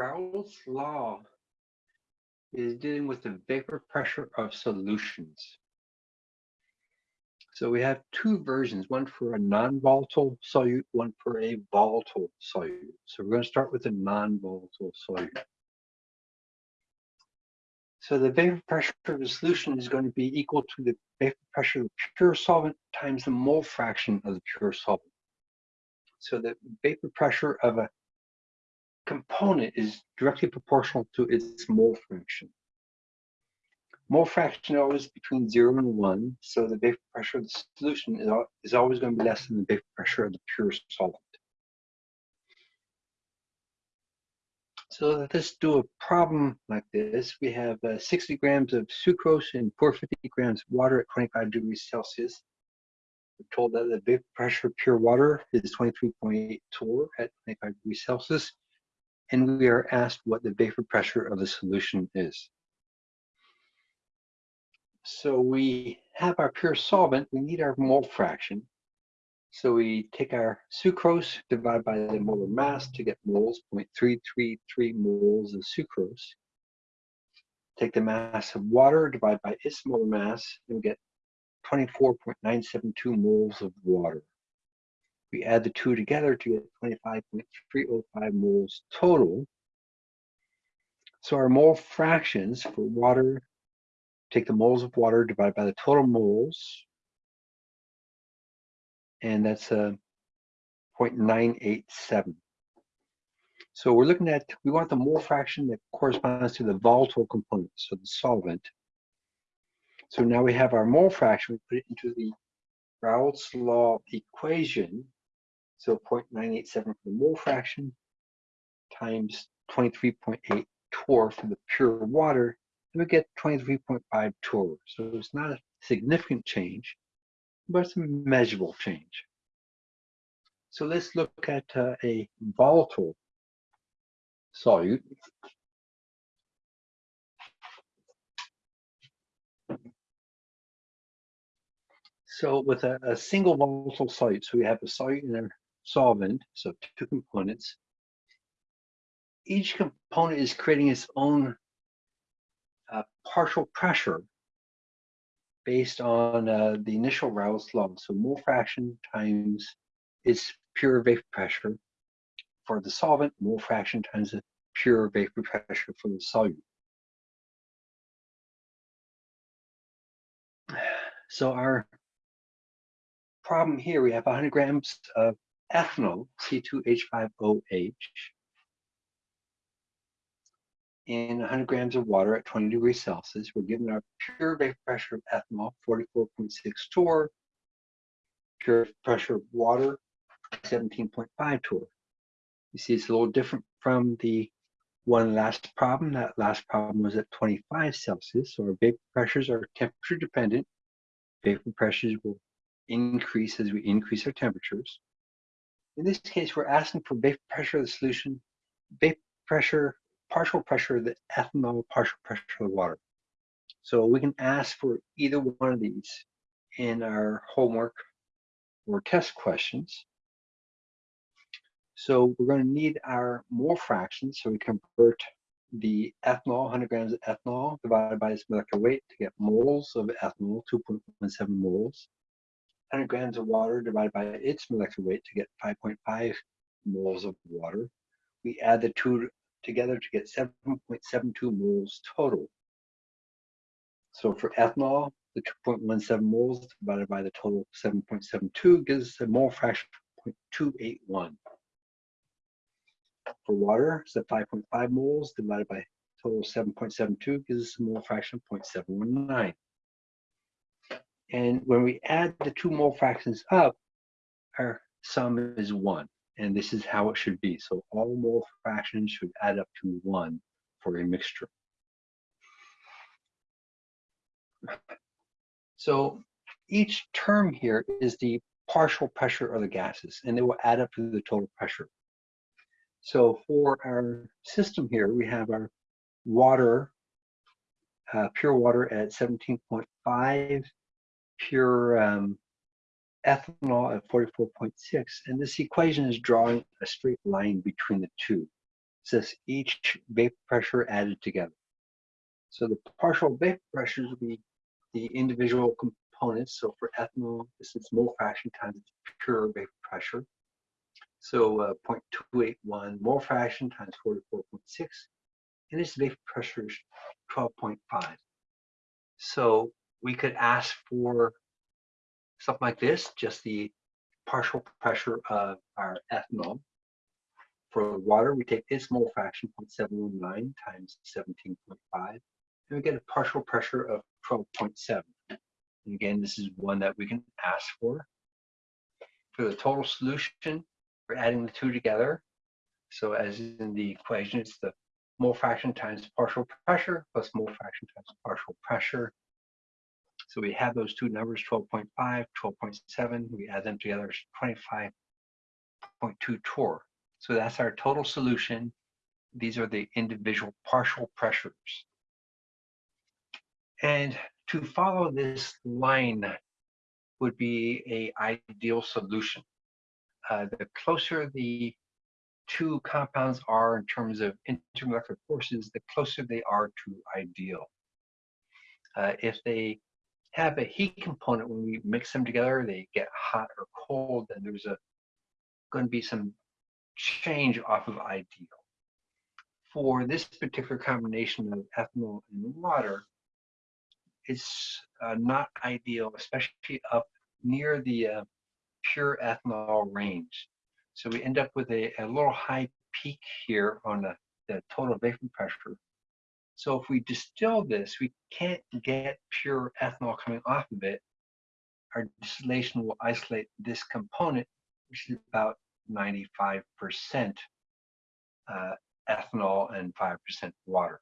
Raoult's law is dealing with the vapor pressure of solutions. So we have two versions, one for a non-volatile solute, one for a volatile solute. So we're going to start with a non-volatile solute. So the vapor pressure of the solution is going to be equal to the vapor pressure of the pure solvent times the mole fraction of the pure solvent. So the vapor pressure of a component is directly proportional to its mole fraction. Mole fraction is always between zero and one, so the vapor pressure of the solution is, is always going to be less than the vapor pressure of the pure solvent. So let's do a problem like this. We have uh, 60 grams of sucrose and 450 grams of water at 25 degrees Celsius. We're told that the vapor pressure of pure water is 23.8 torr at 25 degrees Celsius. And we are asked what the vapor pressure of the solution is. So we have our pure solvent, we need our mole fraction. So we take our sucrose, divide by the molar mass to get moles, 0.333 moles of sucrose. Take the mass of water, divide by its molar mass, and we get 24.972 moles of water. We add the two together to get 25.305 moles total. So our mole fractions for water, take the moles of water, divided by the total moles, and that's uh, a 0.987. So we're looking at, we want the mole fraction that corresponds to the volatile component, so the solvent. So now we have our mole fraction, we put it into the Raoult's law equation. So 0.987 for the mole fraction times 23.8 torr for the pure water, and we get 23.5 torr. So it's not a significant change, but it's a measurable change. So let's look at uh, a volatile solute. So with a, a, single volatile solute, so we have a solute and solvent, so two components. Each component is creating its own uh, partial pressure based on uh, the initial Raoult's law. So mole fraction times its pure vapor pressure for the solvent, mole fraction times the pure vapor pressure for the solute. So our problem here, we have 100 grams of ethanol, C2H5OH, in 100 grams of water at 20 degrees Celsius. We're given our pure vapor pressure of ethanol, 44.6 torr, pure pressure of water, 17.5 torr. You see it's a little different from the one last problem. That last problem was at 25 Celsius, so our vapor pressures are temperature dependent. Vapor pressures will increase as we increase our temperatures. In this case, we're asking for vapor pressure of the solution, vapor pressure partial pressure of the ethanol, partial pressure of the water. So we can ask for either one of these in our homework or test questions. So we're going to need our mole fractions. So we convert the ethanol, 100 grams of ethanol divided by its molecular weight to get moles of ethanol, 2.17 moles. 100 grams of water divided by its molecular weight to get 5.5 moles of water. We add the two together to get 7.72 moles total. So for ethanol, the 2.17 moles divided by the total 7.72 gives a mole fraction of 0.281. For water, it's at 5.5 moles divided by total 7.72 gives us a mole fraction of 0.719. And when we add the two mole fractions up, our sum is one and this is how it should be. So all mole fractions should add up to one for a mixture. So each term here is the partial pressure of the gases, and they will add up to the total pressure. So for our system here, we have our water, uh, pure water at 17.5, pure um, ethanol at 44.6. And this equation is drawing a straight line between the two. says each vapor pressure added together. So the partial vapor pressures will be the individual components. So for ethanol, this is mole fraction times pure vapor pressure. So uh, 0.281 mole fraction times 44.6, and its vapor pressure is 12.5. So we could ask for something like this, just the partial pressure of our ethanol. For water, we take its mole fraction 0.719 times 17.5, and we get a partial pressure of 12.7. And again, this is one that we can ask for. For the total solution, we're adding the two together. So as in the equation, it's the mole fraction times partial pressure plus mole fraction times partial pressure. So we have those two numbers, 12.5, 12.7. We add them together, 25.2 torr. So that's our total solution. These are the individual partial pressures. And to follow this line would be a ideal solution. Uh, the closer the two compounds are in terms of intermolecular forces, the closer they are to ideal. Uh, if they have a heat component when we mix them together, they get hot or cold, and there's a going to be some change off of ideal. For this particular combination of ethanol and water, it's uh, not ideal, especially up near the uh, pure ethanol range. So we end up with a, a little high peak here on the, the total vapor pressure. So if we distill this, we can't get pure ethanol coming off of it. Our distillation will isolate this component, which is about 95% uh, ethanol and 5% water.